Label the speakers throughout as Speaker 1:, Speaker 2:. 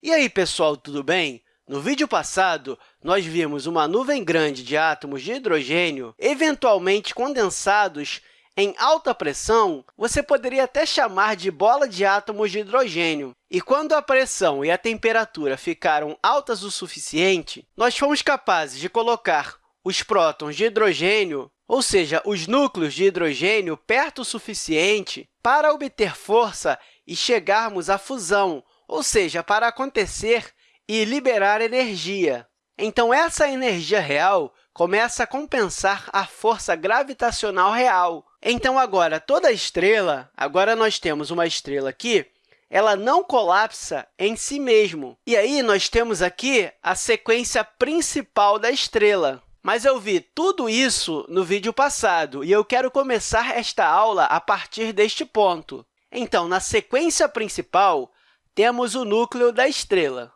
Speaker 1: E aí, pessoal, tudo bem? No vídeo passado, nós vimos uma nuvem grande de átomos de hidrogênio, eventualmente condensados em alta pressão, você poderia até chamar de bola de átomos de hidrogênio. E quando a pressão e a temperatura ficaram altas o suficiente, nós fomos capazes de colocar os prótons de hidrogênio, ou seja, os núcleos de hidrogênio, perto o suficiente para obter força e chegarmos à fusão, ou seja, para acontecer e liberar energia. Então, essa energia real começa a compensar a força gravitacional real. Então, agora, toda estrela, agora nós temos uma estrela aqui, ela não colapsa em si mesmo. E aí, nós temos aqui a sequência principal da estrela. Mas eu vi tudo isso no vídeo passado, e eu quero começar esta aula a partir deste ponto. Então, na sequência principal, temos o núcleo da estrela.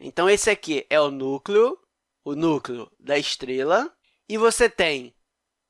Speaker 1: Então, esse aqui é o núcleo, o núcleo da estrela, e você tem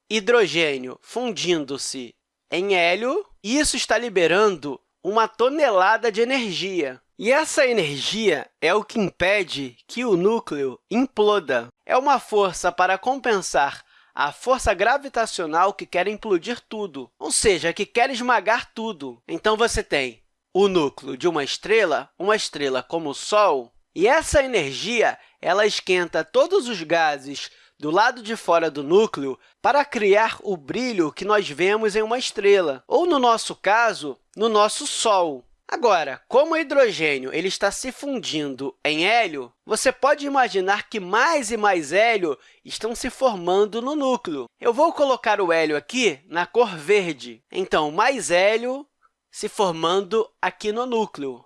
Speaker 1: hidrogênio fundindo-se em hélio, e isso está liberando uma tonelada de energia. E essa energia é o que impede que o núcleo imploda. É uma força para compensar a força gravitacional que quer implodir tudo, ou seja, que quer esmagar tudo. Então, você tem o núcleo de uma estrela, uma estrela como o Sol, e essa energia ela esquenta todos os gases do lado de fora do núcleo para criar o brilho que nós vemos em uma estrela, ou, no nosso caso, no nosso Sol. Agora, como o hidrogênio ele está se fundindo em hélio, você pode imaginar que mais e mais hélio estão se formando no núcleo. Eu vou colocar o hélio aqui na cor verde. Então, mais hélio se formando aqui no núcleo.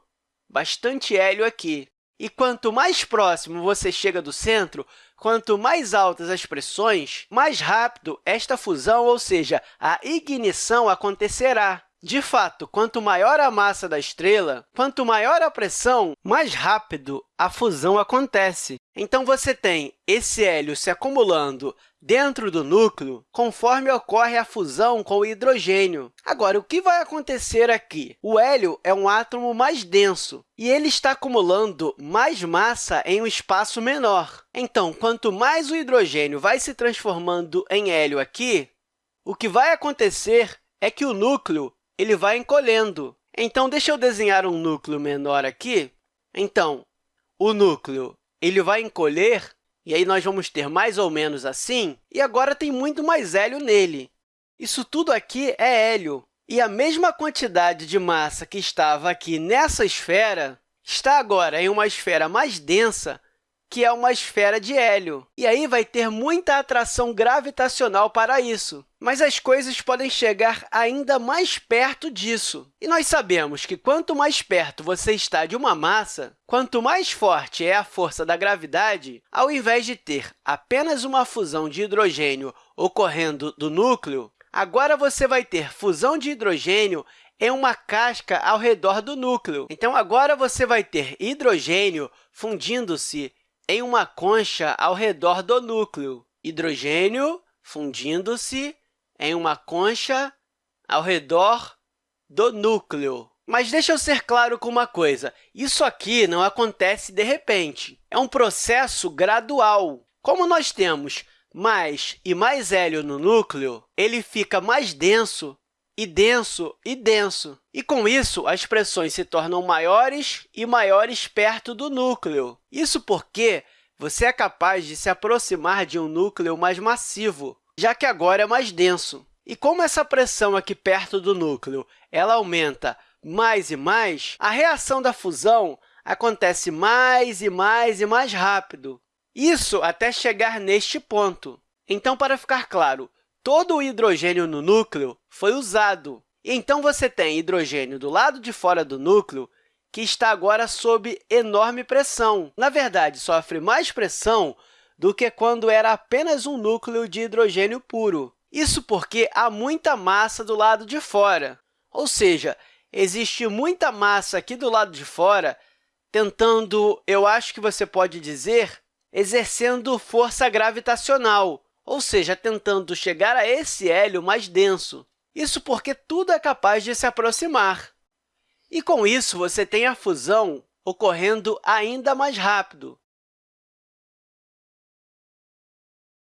Speaker 1: Bastante hélio aqui. E quanto mais próximo você chega do centro, quanto mais altas as pressões, mais rápido esta fusão, ou seja, a ignição, acontecerá. De fato, quanto maior a massa da estrela, quanto maior a pressão, mais rápido a fusão acontece. Então, você tem esse hélio se acumulando dentro do núcleo conforme ocorre a fusão com o hidrogênio. Agora, o que vai acontecer aqui? O hélio é um átomo mais denso e ele está acumulando mais massa em um espaço menor. Então, quanto mais o hidrogênio vai se transformando em hélio aqui, o que vai acontecer é que o núcleo ele vai encolhendo. Então, deixa eu desenhar um núcleo menor aqui. Então, o núcleo ele vai encolher, e aí nós vamos ter mais ou menos assim, e agora tem muito mais hélio nele. Isso tudo aqui é hélio, e a mesma quantidade de massa que estava aqui nessa esfera está agora em uma esfera mais densa, que é uma esfera de hélio. E aí vai ter muita atração gravitacional para isso. Mas as coisas podem chegar ainda mais perto disso. E nós sabemos que quanto mais perto você está de uma massa, quanto mais forte é a força da gravidade, ao invés de ter apenas uma fusão de hidrogênio ocorrendo do núcleo, agora você vai ter fusão de hidrogênio em uma casca ao redor do núcleo. Então, agora você vai ter hidrogênio fundindo-se em uma concha ao redor do núcleo. Hidrogênio fundindo-se em uma concha ao redor do núcleo. Mas deixa eu ser claro com uma coisa. Isso aqui não acontece de repente. É um processo gradual. Como nós temos mais e mais hélio no núcleo, ele fica mais denso e denso e denso. E, com isso, as pressões se tornam maiores e maiores perto do núcleo. Isso porque você é capaz de se aproximar de um núcleo mais massivo, já que agora é mais denso. E como essa pressão aqui perto do núcleo ela aumenta mais e mais, a reação da fusão acontece mais e mais e mais rápido. Isso até chegar neste ponto. Então, para ficar claro, todo o hidrogênio no núcleo foi usado. Então, você tem hidrogênio do lado de fora do núcleo que está agora sob enorme pressão. Na verdade, sofre mais pressão do que quando era apenas um núcleo de hidrogênio puro. Isso porque há muita massa do lado de fora, ou seja, existe muita massa aqui do lado de fora tentando, eu acho que você pode dizer, exercendo força gravitacional, ou seja, tentando chegar a esse hélio mais denso. Isso porque tudo é capaz de se aproximar. E, com isso, você tem a fusão ocorrendo ainda mais rápido.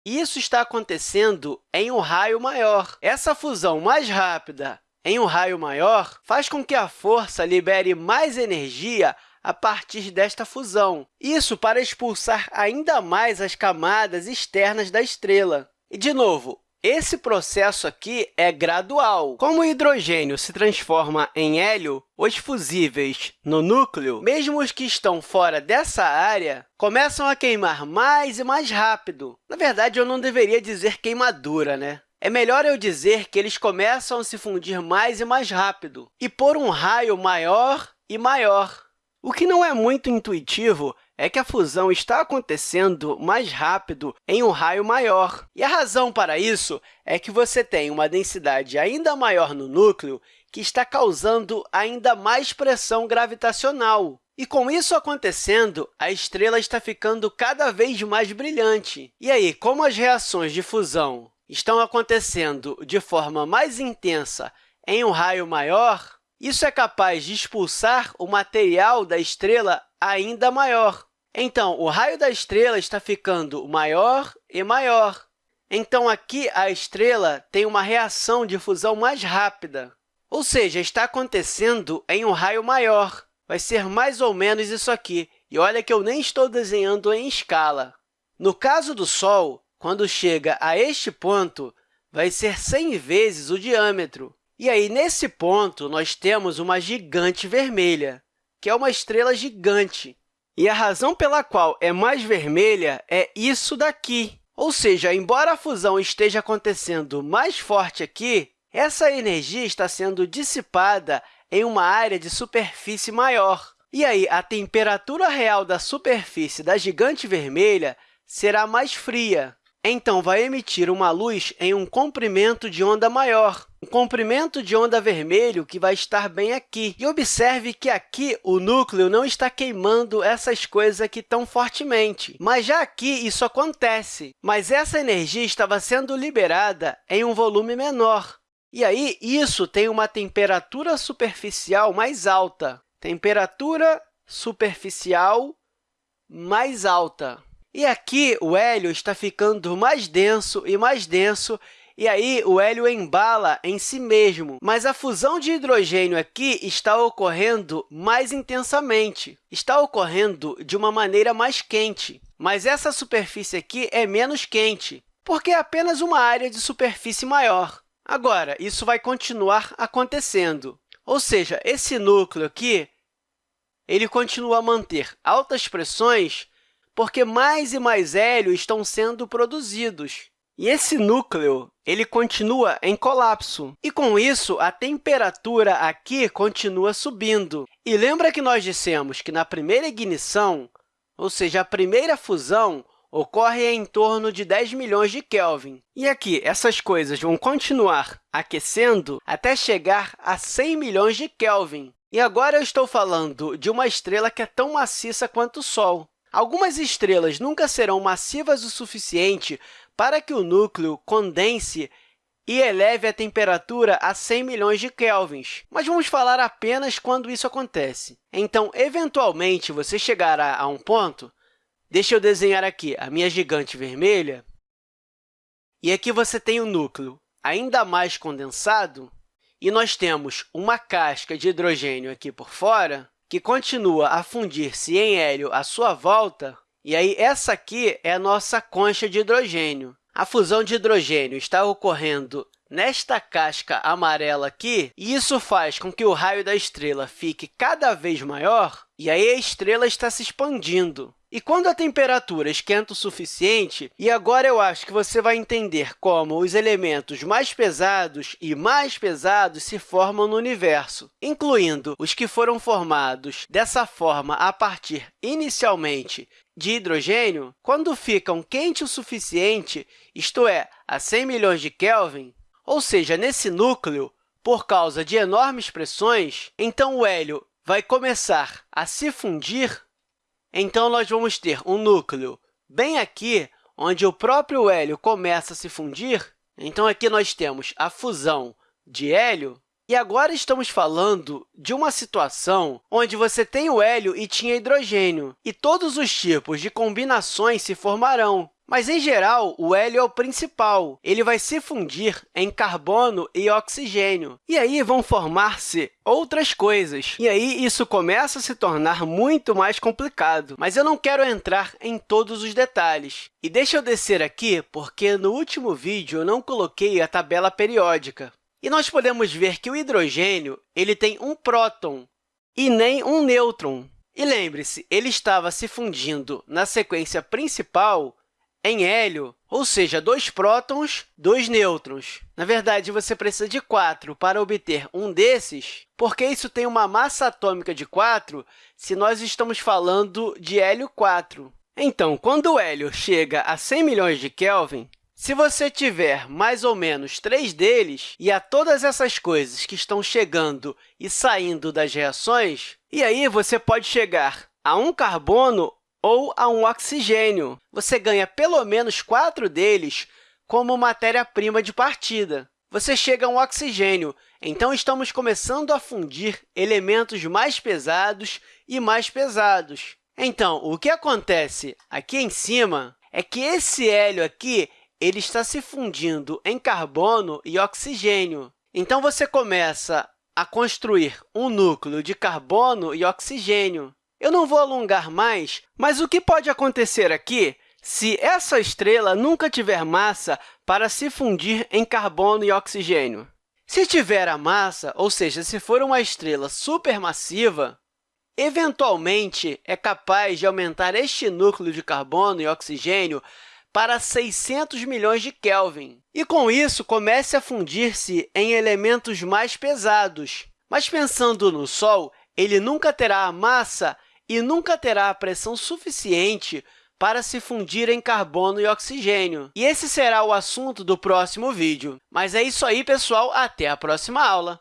Speaker 1: Isso está acontecendo em um raio maior. Essa fusão mais rápida em um raio maior faz com que a força libere mais energia a partir desta fusão, isso para expulsar ainda mais as camadas externas da estrela. E, de novo, esse processo aqui é gradual. Como o hidrogênio se transforma em hélio, os fusíveis no núcleo, mesmo os que estão fora dessa área, começam a queimar mais e mais rápido. Na verdade, eu não deveria dizer queimadura, né? É melhor eu dizer que eles começam a se fundir mais e mais rápido, e por um raio maior e maior. O que não é muito intuitivo é que a fusão está acontecendo mais rápido em um raio maior. E a razão para isso é que você tem uma densidade ainda maior no núcleo que está causando ainda mais pressão gravitacional. E, com isso acontecendo, a estrela está ficando cada vez mais brilhante. E aí, como as reações de fusão estão acontecendo de forma mais intensa em um raio maior, isso é capaz de expulsar o material da estrela ainda maior. Então, o raio da estrela está ficando maior e maior. Então, aqui, a estrela tem uma reação de fusão mais rápida, ou seja, está acontecendo em um raio maior. Vai ser mais ou menos isso aqui. E olha que eu nem estou desenhando em escala. No caso do Sol, quando chega a este ponto, vai ser 100 vezes o diâmetro. E aí, nesse ponto, nós temos uma gigante vermelha, que é uma estrela gigante. E a razão pela qual é mais vermelha é isso daqui. Ou seja, embora a fusão esteja acontecendo mais forte aqui, essa energia está sendo dissipada em uma área de superfície maior. E aí, a temperatura real da superfície da gigante vermelha será mais fria, então vai emitir uma luz em um comprimento de onda maior, um comprimento de onda vermelho que vai estar bem aqui. E observe que aqui o núcleo não está queimando essas coisas aqui tão fortemente, mas já aqui isso acontece. Mas essa energia estava sendo liberada em um volume menor. E aí, isso tem uma temperatura superficial mais alta. Temperatura superficial mais alta. E aqui o hélio está ficando mais denso e mais denso, e aí o hélio embala em si mesmo. Mas a fusão de hidrogênio aqui está ocorrendo mais intensamente, está ocorrendo de uma maneira mais quente. Mas essa superfície aqui é menos quente, porque é apenas uma área de superfície maior. Agora, isso vai continuar acontecendo, ou seja, esse núcleo aqui ele continua a manter altas pressões porque mais e mais hélio estão sendo produzidos. E esse núcleo ele continua em colapso. E, com isso, a temperatura aqui continua subindo. E lembra que nós dissemos que na primeira ignição, ou seja, a primeira fusão, ocorre em torno de 10 milhões de Kelvin. E aqui, essas coisas vão continuar aquecendo até chegar a 100 milhões de Kelvin. E agora eu estou falando de uma estrela que é tão maciça quanto o Sol. Algumas estrelas nunca serão massivas o suficiente para que o núcleo condense e eleve a temperatura a 100 milhões de kelvins, mas vamos falar apenas quando isso acontece. Então, eventualmente, você chegará a um ponto, deixa eu desenhar aqui a minha gigante vermelha, e aqui você tem o núcleo ainda mais condensado, e nós temos uma casca de hidrogênio aqui por fora, que continua a fundir-se em hélio à sua volta, e aí essa aqui é a nossa concha de hidrogênio. A fusão de hidrogênio está ocorrendo nesta casca amarela aqui, e isso faz com que o raio da estrela fique cada vez maior, e aí a estrela está se expandindo. E quando a temperatura esquenta o suficiente, e agora eu acho que você vai entender como os elementos mais pesados e mais pesados se formam no universo, incluindo os que foram formados dessa forma a partir, inicialmente, de hidrogênio, quando ficam quentes o suficiente, isto é, a 100 milhões de Kelvin, ou seja, nesse núcleo, por causa de enormes pressões, então o hélio vai começar a se fundir então, nós vamos ter um núcleo bem aqui, onde o próprio hélio começa a se fundir. Então, aqui nós temos a fusão de hélio, E agora estamos falando de uma situação onde você tem o hélio e tinha hidrogênio, e todos os tipos de combinações se formarão. Mas, em geral, o hélio é o principal. Ele vai se fundir em carbono e oxigênio. E aí vão formar-se outras coisas. E aí isso começa a se tornar muito mais complicado. Mas eu não quero entrar em todos os detalhes. E deixa eu descer aqui, porque no último vídeo eu não coloquei a tabela periódica. E nós podemos ver que o hidrogênio ele tem um próton e nem um nêutron. E lembre-se, ele estava se fundindo na sequência principal em hélio, ou seja, dois prótons, dois nêutrons. Na verdade, você precisa de 4 para obter um desses, porque isso tem uma massa atômica de 4 se nós estamos falando de hélio 4. Então, quando o hélio chega a 100 milhões de Kelvin, se você tiver mais ou menos três deles, e a todas essas coisas que estão chegando e saindo das reações, e aí você pode chegar a um carbono ou a um oxigênio. Você ganha pelo menos quatro deles como matéria-prima de partida. Você chega a um oxigênio, então estamos começando a fundir elementos mais pesados e mais pesados. Então, o que acontece aqui em cima é que esse hélio aqui ele está se fundindo em carbono e oxigênio. Então, você começa a construir um núcleo de carbono e oxigênio. Eu não vou alongar mais, mas o que pode acontecer aqui se essa estrela nunca tiver massa para se fundir em carbono e oxigênio? Se tiver a massa, ou seja, se for uma estrela supermassiva, eventualmente é capaz de aumentar este núcleo de carbono e oxigênio para 600 milhões de Kelvin. E, com isso, comece a fundir-se em elementos mais pesados. Mas, pensando no Sol, ele nunca terá a massa e nunca terá a pressão suficiente para se fundir em carbono e oxigênio. E esse será o assunto do próximo vídeo. Mas é isso aí, pessoal. Até a próxima aula!